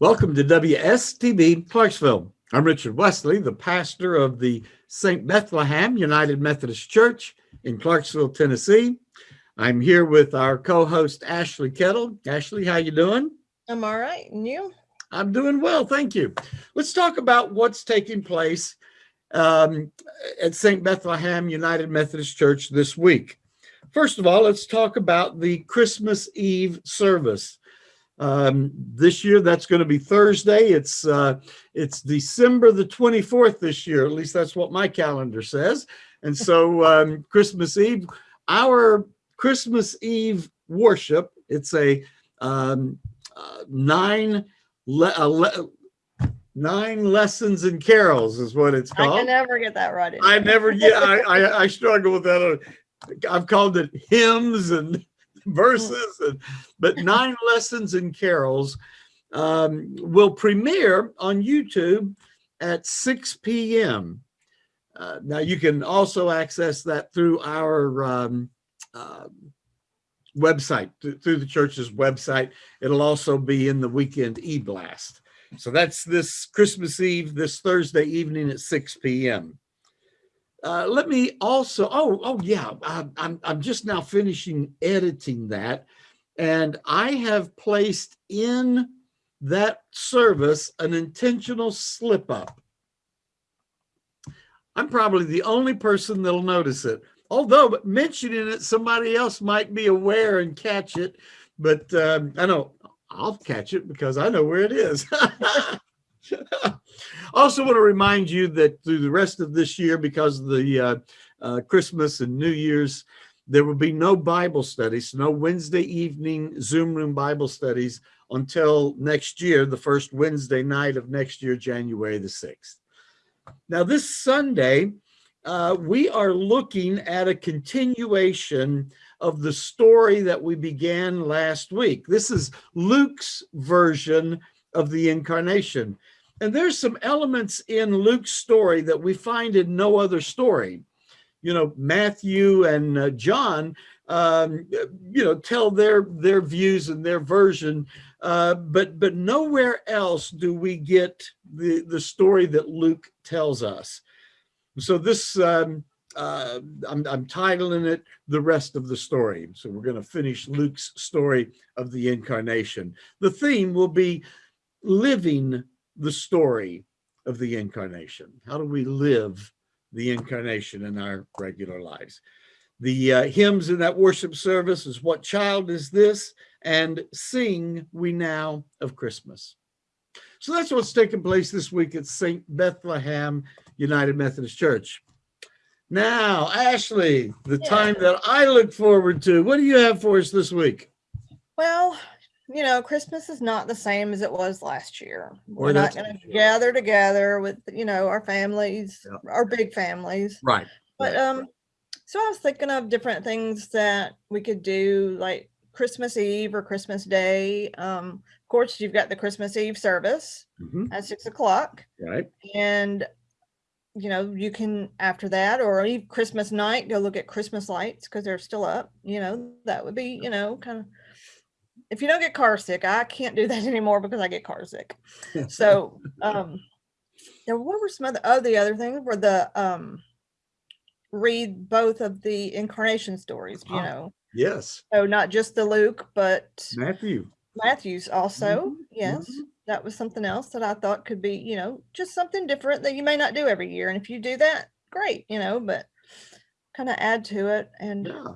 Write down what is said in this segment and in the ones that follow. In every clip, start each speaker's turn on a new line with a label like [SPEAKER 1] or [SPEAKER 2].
[SPEAKER 1] Welcome to WSTB Clarksville. I'm Richard Wesley, the pastor of the St. Bethlehem United Methodist Church in Clarksville, Tennessee. I'm here with our co-host Ashley Kettle. Ashley, how you doing?
[SPEAKER 2] I'm all right. And you?
[SPEAKER 1] I'm doing well, thank you. Let's talk about what's taking place um, at St. Bethlehem United Methodist Church this week. First of all, let's talk about the Christmas Eve service. Um, this year, that's going to be Thursday. It's uh, it's December the 24th this year. At least that's what my calendar says. And so um, Christmas Eve, our Christmas Eve worship, it's a um, uh, nine le uh, le nine lessons and carols is what it's called. I
[SPEAKER 2] can never get that right.
[SPEAKER 1] I never get. I, I, I struggle with that. I've called it hymns and verses, and, but nine lessons and carols um, will premiere on YouTube at 6 p.m. Uh, now you can also access that through our um, uh, website, th through the church's website. It'll also be in the weekend e-blast. So that's this Christmas Eve, this Thursday evening at 6 p.m. Uh, let me also, oh, oh yeah, I, I'm, I'm just now finishing editing that. And I have placed in that service an intentional slip up. I'm probably the only person that'll notice it. Although mentioning it, somebody else might be aware and catch it. But um, I know I'll catch it because I know where it is. also want to remind you that through the rest of this year, because of the uh, uh, Christmas and New Year's, there will be no Bible studies, no Wednesday evening Zoom room Bible studies until next year, the first Wednesday night of next year, January the 6th. Now this Sunday, uh, we are looking at a continuation of the story that we began last week. This is Luke's version of the incarnation. And there's some elements in Luke's story that we find in no other story. You know, Matthew and uh, John, um, you know, tell their their views and their version, uh, but but nowhere else do we get the the story that Luke tells us. So this um, uh, I'm, I'm titling it the rest of the story. So we're going to finish Luke's story of the incarnation. The theme will be living the story of the incarnation. How do we live the incarnation in our regular lives? The uh, hymns in that worship service is What Child Is This? and Sing We Now of Christmas. So that's what's taking place this week at St. Bethlehem United Methodist Church. Now, Ashley, the yeah. time that I look forward to, what do you have for us this week?
[SPEAKER 2] Well, you know, Christmas is not the same as it was last year. We're not going to gather together with, you know, our families, yeah. our big families.
[SPEAKER 1] Right.
[SPEAKER 2] But,
[SPEAKER 1] right.
[SPEAKER 2] um, so I was thinking of different things that we could do like Christmas Eve or Christmas Day. Um, of course, you've got the Christmas Eve service -hmm. at six o'clock.
[SPEAKER 1] Right.
[SPEAKER 2] And, you know, you can after that or Eve Christmas night, go look at Christmas lights because they're still up. You know, that would be, you know, kind of if you don't get car sick, I can't do that anymore because I get car sick. so um there what were some other oh the other things were the um read both of the incarnation stories, you know.
[SPEAKER 1] Yes.
[SPEAKER 2] So not just the Luke, but
[SPEAKER 1] Matthew.
[SPEAKER 2] Matthew's also. Mm -hmm. Yes. Mm -hmm. That was something else that I thought could be, you know, just something different that you may not do every year. And if you do that, great, you know, but kind of add to it and
[SPEAKER 1] yeah.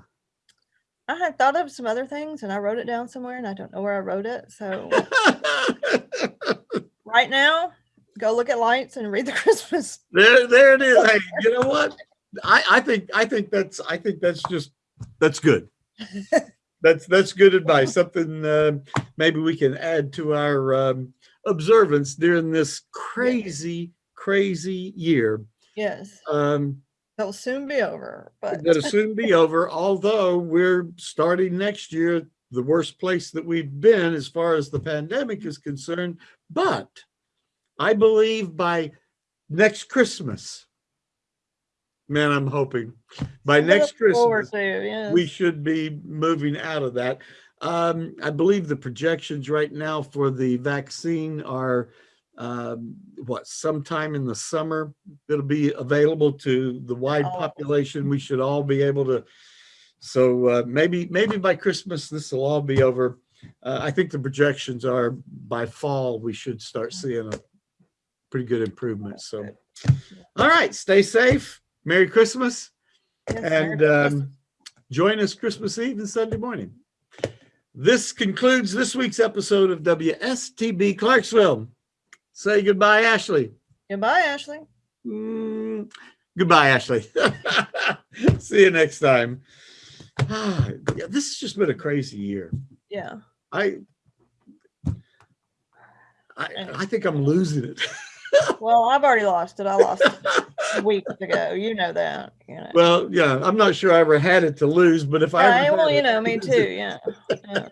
[SPEAKER 2] I had thought of some other things and I wrote it down somewhere and I don't know where I wrote it. So right now, go look at lights and read the Christmas.
[SPEAKER 1] There, there it is. Hey, you know what? I, I think I think that's I think that's just that's good. that's that's good advice. Something uh, maybe we can add to our um, observance during this crazy, crazy year.
[SPEAKER 2] Yes.
[SPEAKER 1] Um,
[SPEAKER 2] That'll soon be over. But
[SPEAKER 1] that'll soon be over. Although we're starting next year, the worst place that we've been as far as the pandemic is concerned. But I believe by next Christmas, man, I'm hoping by next Christmas,
[SPEAKER 2] to, yes.
[SPEAKER 1] we should be moving out of that. Um, I believe the projections right now for the vaccine are um, what, sometime in the summer, it'll be available to the wide
[SPEAKER 2] Oh.
[SPEAKER 1] population. We should all be able to. So uh, maybe, maybe by Christmas, this will all be over. Uh, I think the projections are by fall, we should start seeing a pretty good improvement. So, all right, stay safe. Merry Christmas
[SPEAKER 2] Yes,
[SPEAKER 1] and um, join us Christmas Eve and Sunday morning. This concludes this week's episode of WSTB Clarksville. Say goodbye, Ashley.
[SPEAKER 2] Goodbye, Ashley.
[SPEAKER 1] Mm, goodbye, Ashley. See you next time. Ah, yeah, this has just been a crazy year.
[SPEAKER 2] Yeah.
[SPEAKER 1] I, I, I think I'm losing it.
[SPEAKER 2] Well, I've already lost it. I lost it weeks ago. You know that. You know.
[SPEAKER 1] well, yeah, I'm not sure I ever had it to lose, but if I
[SPEAKER 2] well, you
[SPEAKER 1] it,
[SPEAKER 2] know, me too. Yeah. yeah.